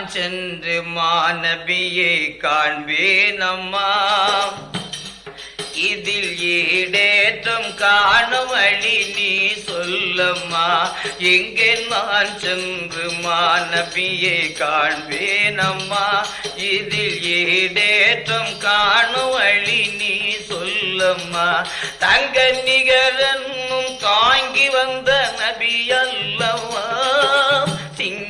நான் சென்று மாநபியை காண்பேனம்மா. இதில் ஈடேற்றம் காணும் அழி நீ சொல்லம்மா. எங்கே நான் சென்று மாநபியை காண்பேனம்மா. இதில் ஈடேற்றம் காணும் அழி நீ சொல்லம்மா. தங்க நிகரன்னும் தாங்கி வந்த நபி அல்லவா சிங்க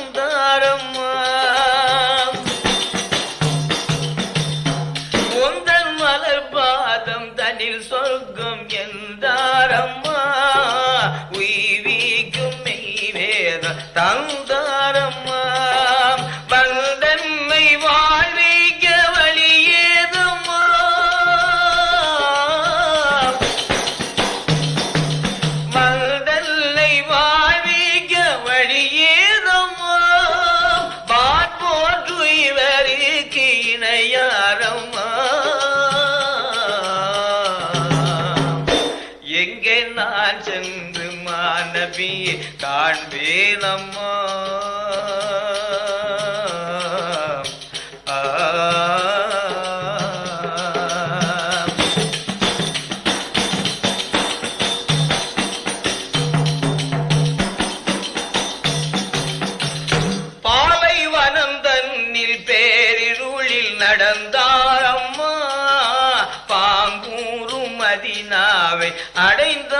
நான் சென்று மாநபி காண்பேன் அம்மா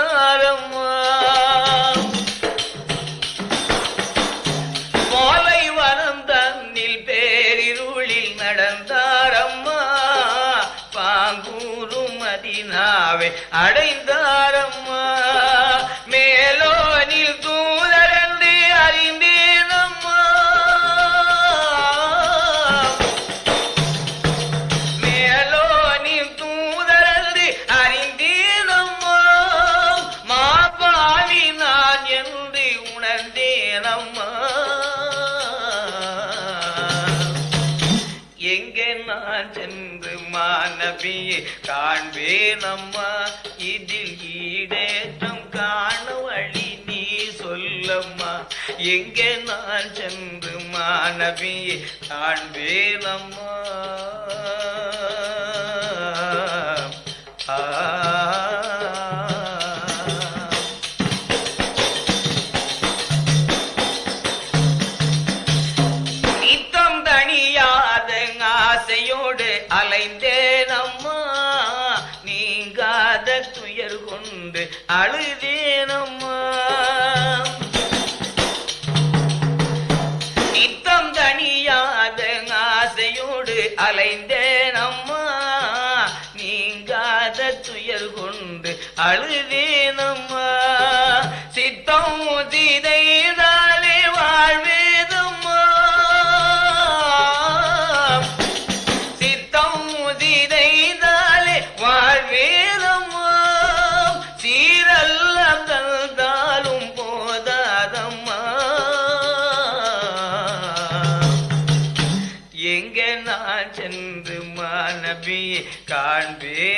نارا அம்மா. எங்கே நான் சென்று மாணவியை காண்பேன் அம்மா? இதில் ஈடேற்றம் காண வழி நீ சொல்லம்மா. எங்கே நான் சென்று மாணவியை காண்பேன் அம்மா? ஆசையோடு அலைந்தேன் அம்மா நீங்காத துயர் கொண்டு அழுதேனம்மா.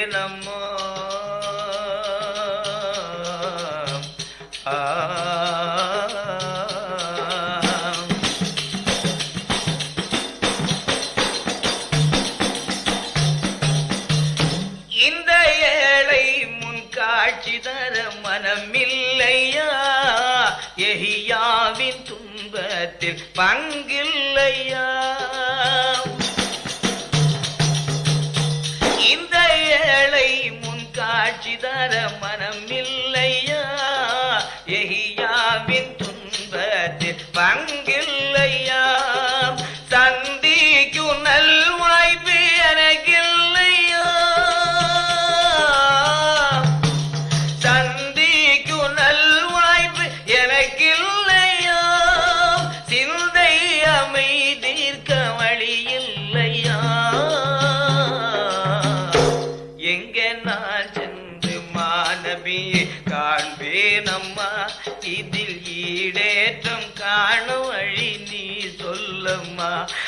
காண்பேன் அம்மா ஆ. இந்த ஏழை முன் காட்சி தர மனமில்லையா? எஹியாவின் துன்பத்தில் பங்கில்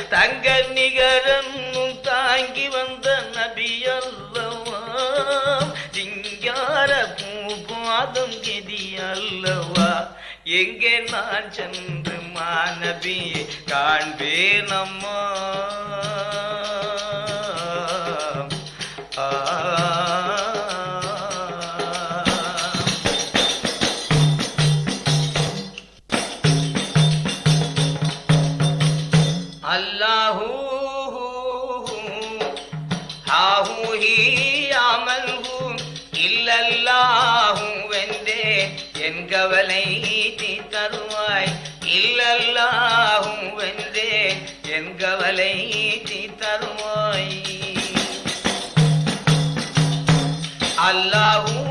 தங்க நிகரம் தாங்கி வந்த நபியல்லவாம் சிங்கார பூபாதம் கெதி அல்லவா? எங்கே நான் சென்று மாநபி காண்பேனம்மா? Allahu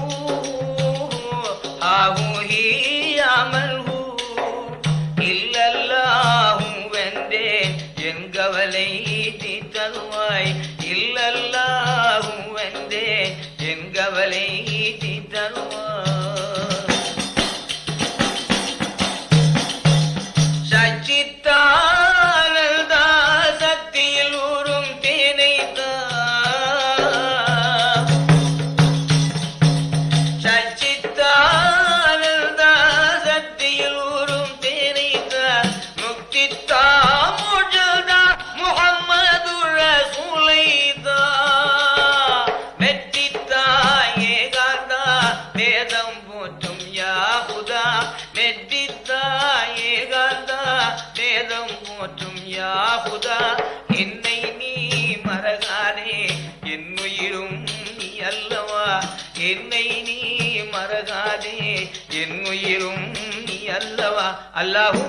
அல்லாஹூ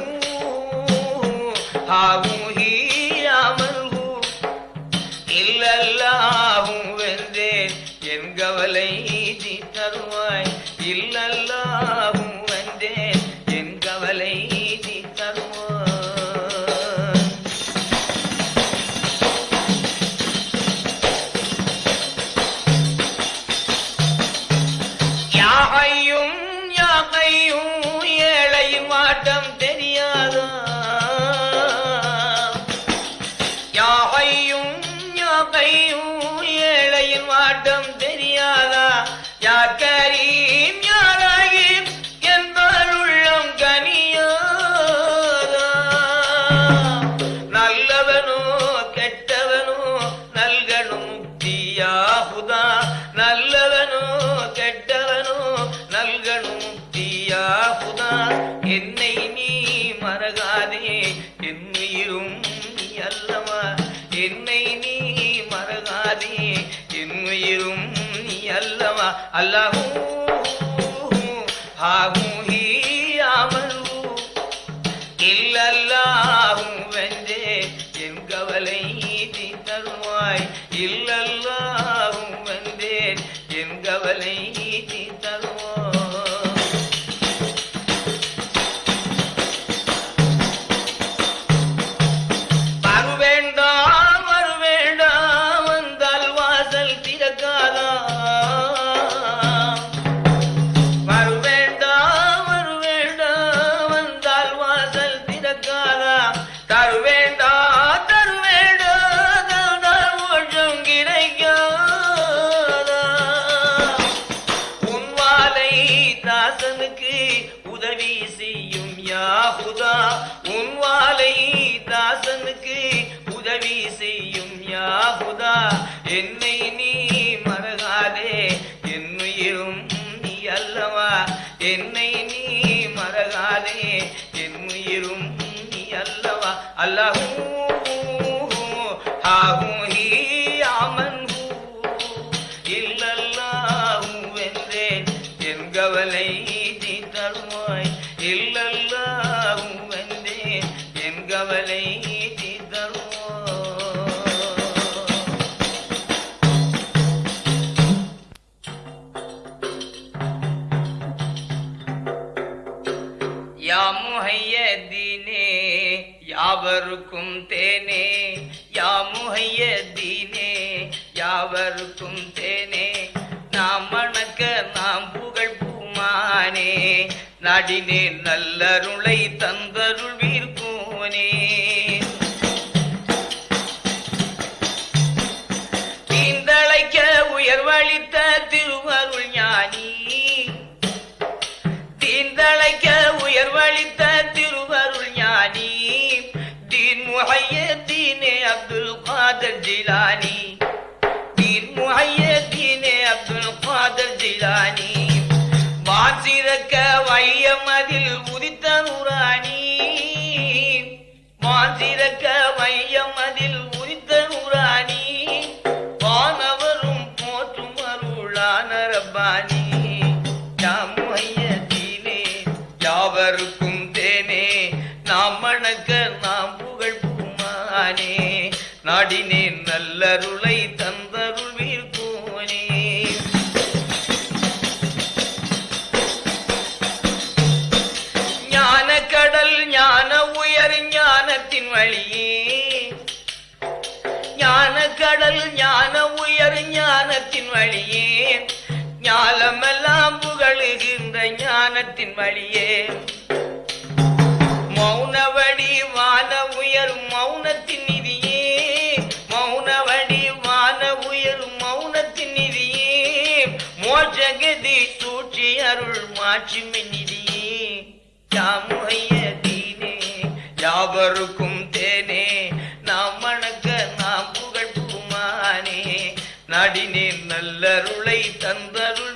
ஹாவும் ஏழையின் வாட்டம் अल्लाह हूँ हाँ हूँ ही 打刘备。अल्लाह हूँ हा हूँ யாவருக்கும் தேனே நாம் வணக்க நாம் புகழ் பூமானே. நாடினே நல்லருளை தந்தருள் வீர்கூனே தீந்தழைக்க உயர்வழித்த திருவருள் ஞானி. தீந்தழைக்க உயர்வழித்த திருவருள் ஞானி. தீன் முகைய தீனே அப்துல் காதர் ஜிலானி. மாசிறக்க வையமதில் உதித்த நூறாணி. மாசிறக்க வையமதில் ஞானத்தின் வழியே. ஞான கடல் ஞான உயர் ஞானத்தின் வழியே. ஞானமெல்லாம் புகழுகின்ற ஞானத்தின் வழியே. மௌனவடி வான உயர் மௌனத்தின் நிதியே. மௌனவடி வான உயர் மௌனத்தின் நிதியே. மோஜகதி சூழ்ச்சி அருள் மாட்சிமை நிதியே யாமுகை நல்லருளை தந்தருள்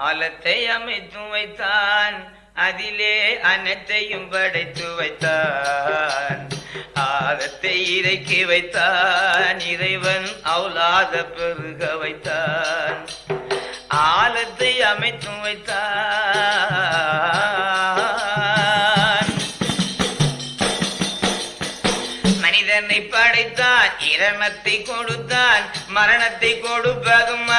ஆலத்தை அமைத்து வைத்தான். அதிலே அனைத்தையும் படைத்து வைத்தான். ஆலத்தை இறக்கி வைத்தான். இறைவன் அவுலாத பெருக வைத்தான். ஆலத்தை அமைத்து வைத்தான். மனிதனை படைத்தான். இரணத்தை கொடுத்தான். மரணத்தை கொடுப்பதும்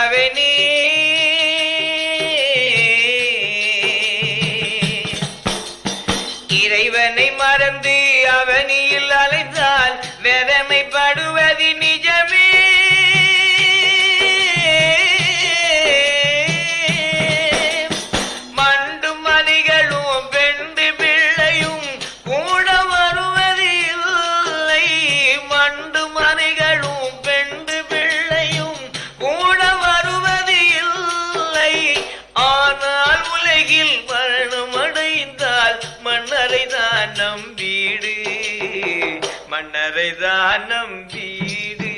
அவனியில் அலைந்தால் வேதனைப்படுவது நிஜமே. நம் வீடு. மன்னரை தான் நம் வீடு.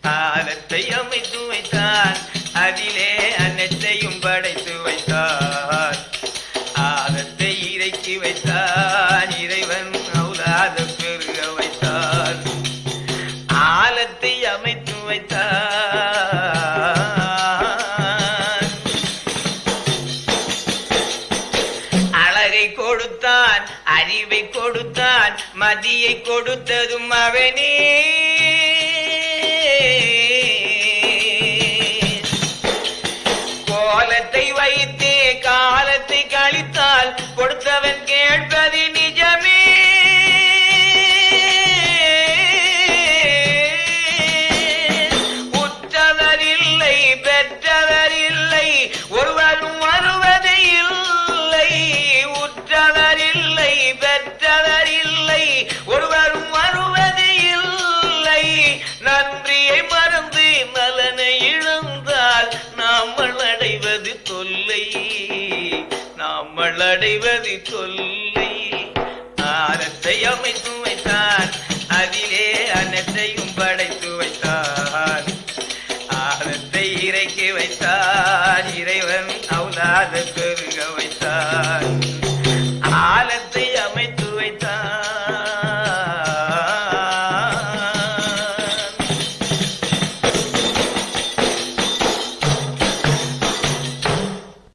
காலத்தை அமைத்து வைத்தான் அதிலே அனைத்தையும் படைத்து வைத்தான் மதியை கொடுத்ததும் அவனே. அடைவது தொல்லை ஆரத்தை அமைத்து